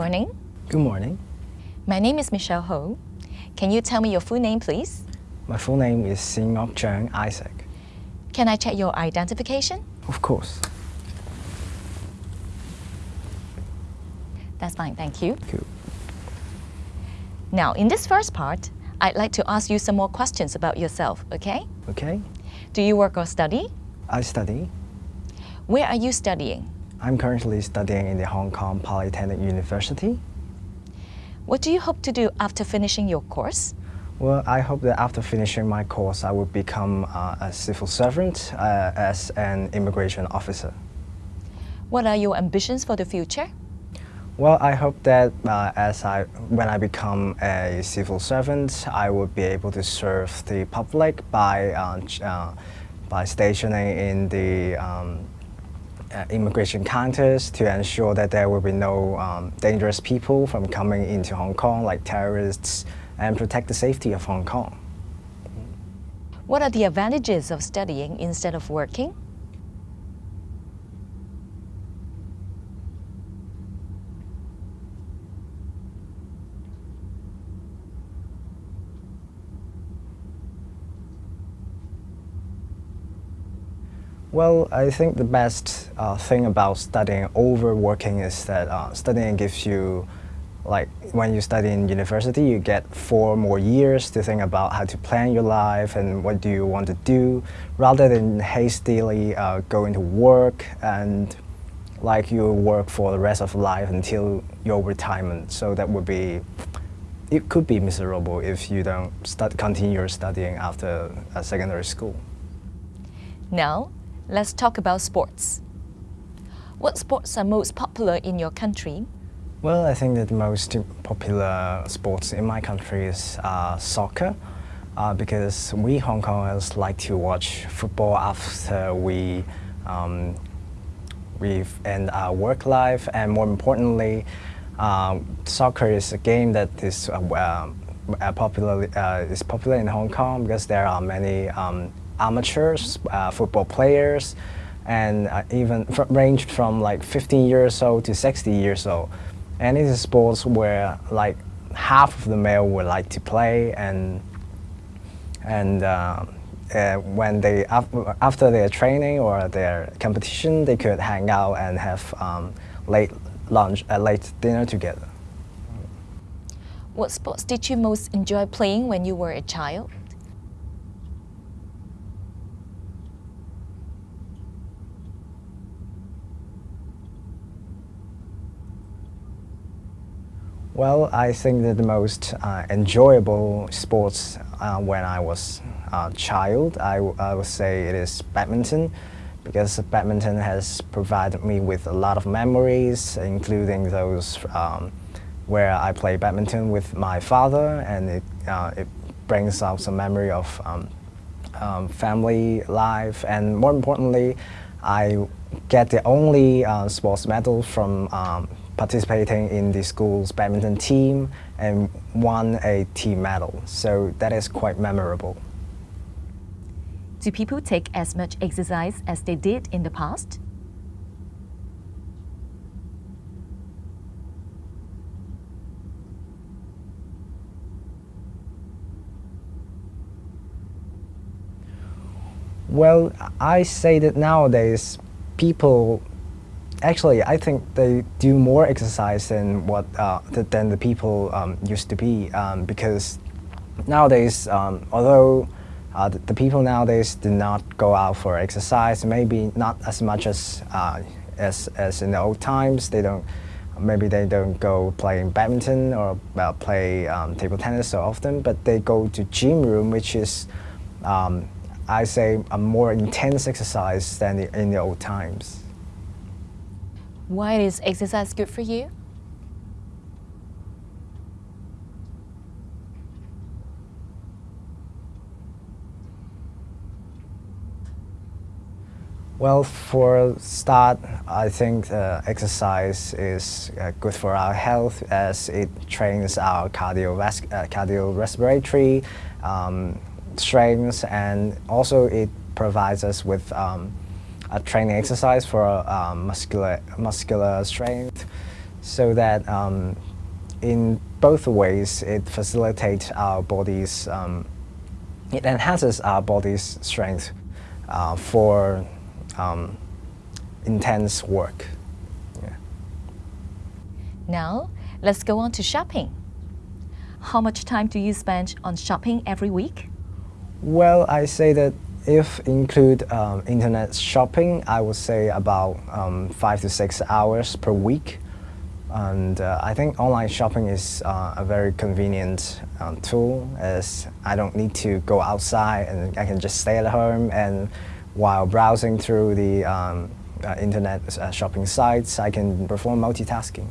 morning. Good morning. My name is Michelle Ho. Can you tell me your full name, please? My full name is Sin Ngok Chang Isaac. Can I check your identification? Of course. That's fine, thank you. Thank you. Now, in this first part, I'd like to ask you some more questions about yourself, okay? Okay. Do you work or study? I study. Where are you studying? I'm currently studying in the Hong Kong Polytechnic University. What do you hope to do after finishing your course? Well, I hope that after finishing my course, I will become uh, a civil servant uh, as an immigration officer. What are your ambitions for the future? Well, I hope that uh, as I, when I become a civil servant, I will be able to serve the public by, uh, uh, by stationing in the um, uh, immigration counters to ensure that there will be no um, dangerous people from coming into Hong Kong, like terrorists, and protect the safety of Hong Kong. What are the advantages of studying instead of working? Well, I think the best uh, thing about studying over working is that uh, studying gives you, like when you study in university, you get four more years to think about how to plan your life and what do you want to do, rather than hastily uh, going to work and like you work for the rest of life until your retirement. So that would be, it could be miserable if you don't start, continue studying after secondary school. Now, let's talk about sports. What sports are most popular in your country? Well, I think that the most popular sports in my country is uh, soccer uh, because we Hong Kongers like to watch football after we um, we end our work life and more importantly, um, soccer is a game that is uh, uh, popular uh, is popular in Hong Kong because there are many um, amateurs, uh, football players, and uh, even ranged from like 15 years old to 60 years old. And it is a sport where like half of the male would like to play and and uh, uh, when they after their training or their competition, they could hang out and have um, late lunch, uh, late dinner together. What sports did you most enjoy playing when you were a child? Well, I think that the most uh, enjoyable sports uh, when I was a child, I, I would say it is badminton because badminton has provided me with a lot of memories, including those um, where I play badminton with my father and it, uh, it brings out some memory of um, um, family life. And more importantly, I get the only uh, sports medal from um, participating in the school's badminton team and won a team medal. So that is quite memorable. Do people take as much exercise as they did in the past? Well, I say that nowadays people actually, I think they do more exercise than what uh, than the people um, used to be um, because nowadays, um, although uh, the, the, people nowadays do not go out for exercise, maybe not as much as uh, as as in the old times. They don't. Maybe they don't go playing badminton or play um, table tennis so often, but they go to gym room, which is, um, I say, a more intense exercise than the, in the old times. Why is exercise good for you? Well, for start, I think uh, exercise is uh, good for our health as it trains our cardiovascular, uh, cardiorespiratory um, strengths and also it provides us with um, a training exercise for um, muscular, muscular strength. so that um, in both ways it facilitates our body's, um, it enhances our body's strength uh, for um, intense work. Yeah. Now, let's go on to shopping. How much time do you spend on shopping every week? Well, I say that if include um, internet shopping, I would say about um, five to six hours per week. And uh, I think online shopping is uh, a very convenient um, tool as I don't need to go outside and I can just stay at home and while browsing through the um, uh, internet uh, shopping sites, I can perform multitasking.